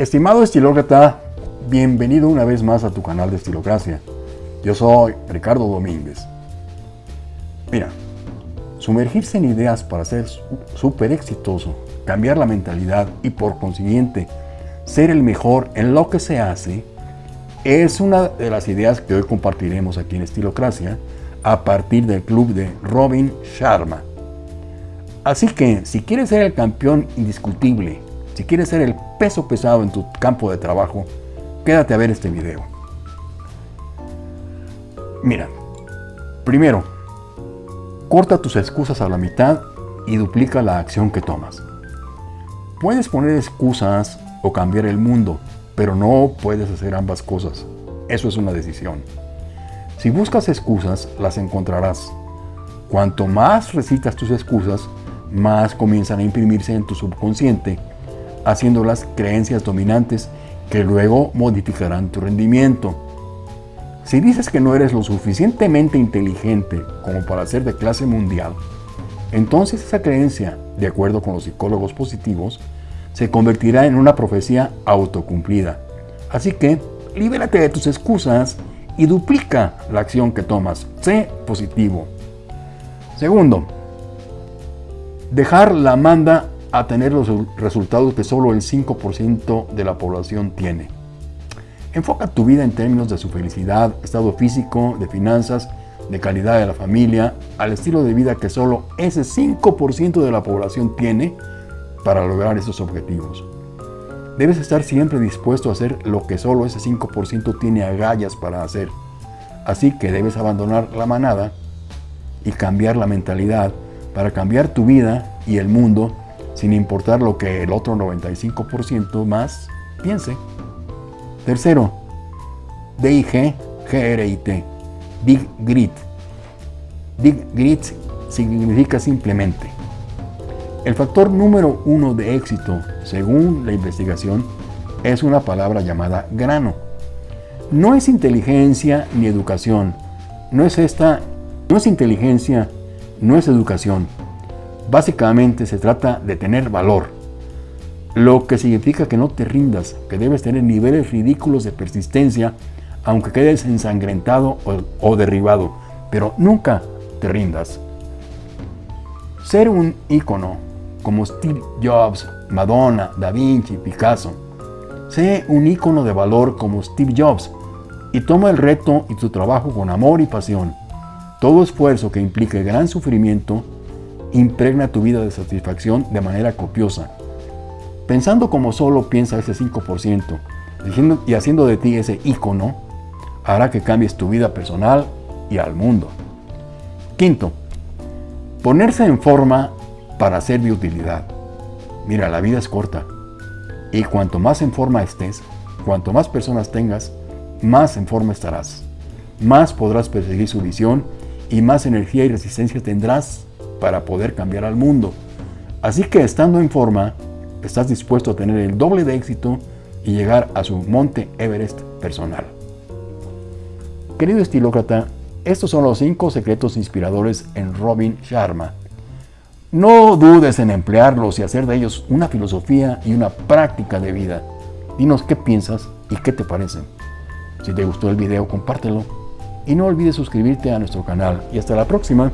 Estimado estilócrata, bienvenido una vez más a tu canal de Estilocracia. Yo soy Ricardo Domínguez. Mira, sumergirse en ideas para ser súper exitoso, cambiar la mentalidad y por consiguiente ser el mejor en lo que se hace, es una de las ideas que hoy compartiremos aquí en Estilocracia a partir del club de Robin Sharma. Así que si quieres ser el campeón indiscutible, si quieres ser el peso pesado en tu campo de trabajo, quédate a ver este video. Mira, primero, corta tus excusas a la mitad y duplica la acción que tomas. Puedes poner excusas o cambiar el mundo, pero no puedes hacer ambas cosas. Eso es una decisión. Si buscas excusas, las encontrarás. Cuanto más recitas tus excusas, más comienzan a imprimirse en tu subconsciente, haciendo las creencias dominantes que luego modificarán tu rendimiento. Si dices que no eres lo suficientemente inteligente como para ser de clase mundial, entonces esa creencia, de acuerdo con los psicólogos positivos, se convertirá en una profecía autocumplida. Así que, libérate de tus excusas y duplica la acción que tomas. Sé positivo. Segundo, dejar la manda a tener los resultados que solo el 5% de la población tiene. Enfoca tu vida en términos de su felicidad, estado físico, de finanzas, de calidad de la familia, al estilo de vida que solo ese 5% de la población tiene para lograr esos objetivos. Debes estar siempre dispuesto a hacer lo que solo ese 5% tiene agallas para hacer. Así que debes abandonar la manada y cambiar la mentalidad para cambiar tu vida y el mundo sin importar lo que el otro 95% más piense. Tercero, DIG, GRIT, Big Grit. Big Grit significa simplemente el factor número uno de éxito, según la investigación, es una palabra llamada grano. No es inteligencia ni educación. No es esta, no es inteligencia, no es educación. Básicamente se trata de tener valor. Lo que significa que no te rindas, que debes tener niveles ridículos de persistencia, aunque quedes ensangrentado o, derribado, pero nunca te rindas. Ser un ícono como Steve Jobs, Madonna, Da Vinci, Picasso. Sé un ícono de valor como Steve Jobs y toma el reto y tu trabajo con amor y pasión. Todo esfuerzo que implique gran sufrimiento impregna tu vida de satisfacción de manera copiosa. Pensando como solo piensa ese 5% y haciendo de ti ese ícono, hará que cambies tu vida personal y al mundo. Quinto, ponerse en forma para ser de utilidad. Mira, la vida es corta y cuanto más en forma estés, cuanto más personas tengas, más en forma estarás. Más podrás perseguir su visión y más energía y resistencia tendrás para poder cambiar al mundo. Así que estando en forma, estás dispuesto a tener el doble de éxito y llegar a su monte Everest personal. Querido estilócrata, estos son los 5 secretos inspiradores en Robin Sharma. No dudes en emplearlos y hacer de ellos una filosofía y una práctica de vida. Dinos qué piensas y qué te parecen. Si te gustó el video, compártelo. Y no olvides suscribirte a nuestro canal. Y hasta la próxima.